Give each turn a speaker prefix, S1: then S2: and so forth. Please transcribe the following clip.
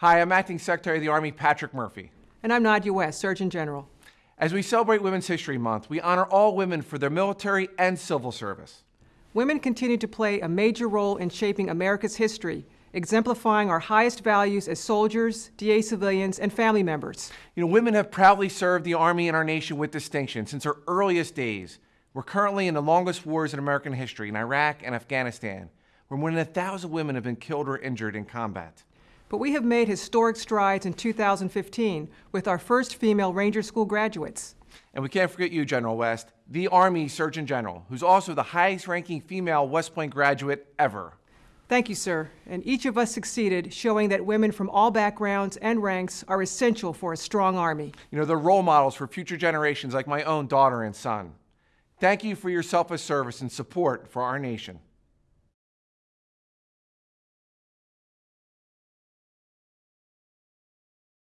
S1: Hi, I'm Acting Secretary of the Army Patrick Murphy.
S2: And I'm Nadja West, Surgeon General.
S1: As we celebrate Women's History Month, we honor all women for their military and civil service.
S2: Women continue to play a major role in shaping America's history, exemplifying our highest values as soldiers, DA civilians, and family members.
S1: You know, women have proudly served the Army and our nation with distinction since our earliest days. We're currently in the longest wars in American history in Iraq and Afghanistan, where more than a thousand women have been killed or injured in combat.
S2: But we have made historic strides in 2015 with our first female Ranger School graduates.
S1: And we can't forget you, General West, the Army Surgeon General, who's also the highest ranking female West Point graduate ever.
S2: Thank you, sir. And each of us succeeded, showing that women from all backgrounds and ranks are essential for a strong Army.
S1: You know, they're role models for future generations like my own daughter and son. Thank you for your selfless service and support for our nation.